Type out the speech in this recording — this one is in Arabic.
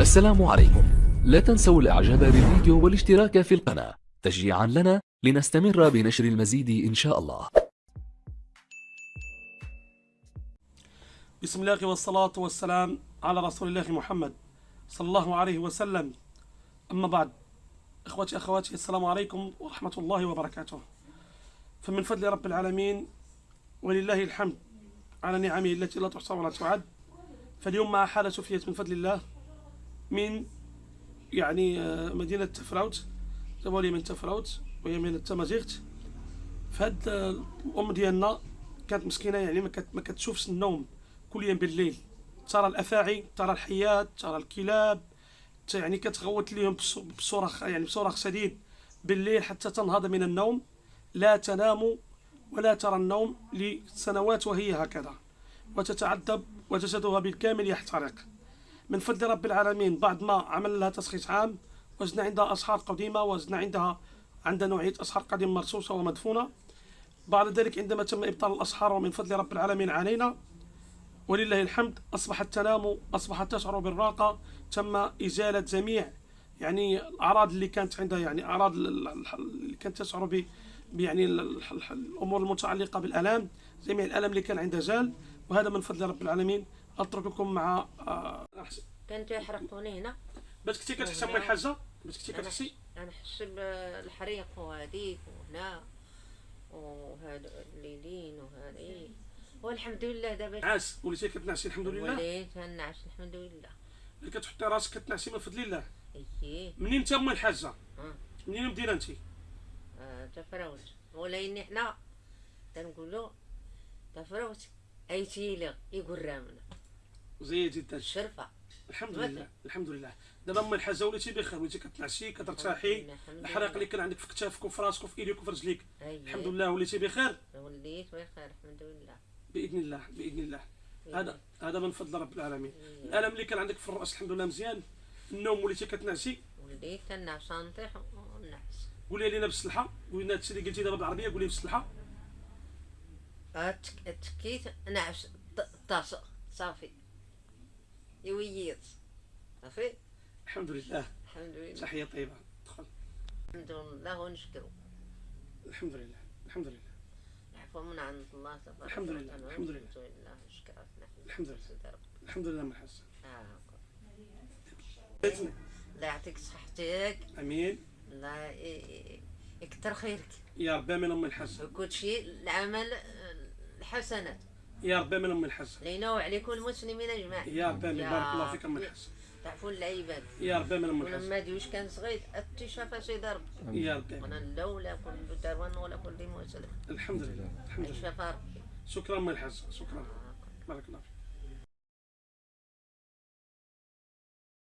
السلام عليكم. لا تنسوا الاعجاب بالفيديو والاشتراك في القناة. تشجيعا لنا لنستمر بنشر المزيد إن شاء الله. بسم الله والصلاة والسلام على رسول الله محمد صلى الله عليه وسلم. أما بعد إخوتي أخواتي السلام عليكم ورحمة الله وبركاته. فمن فضل رب العالمين ولله الحمد على نعمه التي لا تحصى ولا تعد. فاليوم مع حالة سفية من فضل الله من يعني آه، مدينة تفراوت. جابوا لي من تفراوت وهي من التمازيغت. فهاد آه، الأم ديالنا كانت مسكينة يعني ما كت- ما كتشوفش النوم كل يوم بالليل. ترى الأفاعي ترى الحيات ترى الكلاب يعني كتغوت بص- بصراخ يعني بصراخ شديد بالليل حتى تنهض من النوم لا تنام ولا ترى النوم لسنوات وهي هكذا. وتتعذب وجسدها بالكامل يحترق. من فضل رب العالمين. بعد ما عمل لها تشخيص عام وجدنا عندها أسحار قديمة وجدنا عندها عندها نوعية أسحار قديمة مرصوصة ومدفونة. بعد ذلك عندما تم إبطال الأسحار ومن فضل رب العالمين علينا ولله الحمد أصبحت تنام أصبحت تشعر بالراحة تم إزالة جميع يعني الأعراض اللي كانت عندها يعني أعراض ال- ال- اللي كانت تشعر ب يعني ال- ال- ال- الأمور المتعلقة بالآلام. جميع الألم اللي كان عندها زال وهذا من فضل رب العالمين. أترككم مع آه، أحسن. كانت يحرقوني هنا. بس كنتي كتحسي أم الحاجة بس كنتي كتحسي؟ أنا حس بالحريق وهذيك وهنا وهذا الليلين وهذه والحمد لله دابا عاس وليتي كتنعسي الحمد لله؟ وليت نعس الحمد لله. اللي كتحطي راسك كتنعسي من فضل الله. إيه. منين انت ام الحاجة؟ آه. منين مدينة انت آه، تفروت ولكن حنا تنقولوا تفروت أي تيلي يقول رامنا زي جدا. الشرفة. الحمد. لله الحمد لله. دابا ام الحاجة وليتي بخير وليتي كتنعسي كترتاحي. الحريق اللي. كان عندك في كتافك وفي راسك وفي إيديك وفي رجليك. الحمد لله وليتي بخير؟ وليت بخير الحمد لله. بإذن الله بإذن الله. هذا هذا من فضل رب العالمين. الألم اللي كان عندك في الرأس الحمد لله مزيان. النوم وليتي كتنعسي وليت تنعس نطيح ونعس قولي لنا بالصلحه قولي لنا هادشي اللي قلتي دابا بالعربية قولي بالصلحه تكيت نعس ط- طاس صافي. يويط صافي الحمد لله الحمد لله تحية طيبة. دخل الحمد لله ونشكرو الحمد لله الحمد لله العفو من عند الله تبارك الحمد لله،. الحمد لله. الحمد لله نشكرك الحمد لله. الحمد لله من حسن آه. الله يعطيك صحتك. أمين. الله ي- يكتر خيرك. يا ربي من أم الحسن. وكل شيء العمل الحسنات. يا ربي من أم الحسن. لينا وعليكم المسلمين أجمعين. يا ربي من بارك الله فيك أم. الحسن. تعفو العباد يا ربي من أم الحسن. ولما ديوش كان صغير؟ اتشافى سيدي ربي يا ربي. وأنا لولا كل دروان ولا كل مسلم. الحمد لله. الحمد لله. شفا ربي شكرا من الحسن. شكرا. بارك الله فيك.